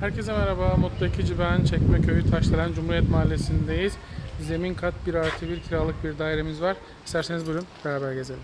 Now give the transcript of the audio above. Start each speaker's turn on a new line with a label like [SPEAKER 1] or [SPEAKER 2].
[SPEAKER 1] Herkese merhaba. Mutlu Ekici ben. Çekmeköy Taşdelen Cumhuriyet Mahallesi'ndeyiz. Zemin kat 1 artı 1 kiralık bir dairemiz var. İsterseniz buyurun beraber gezelim.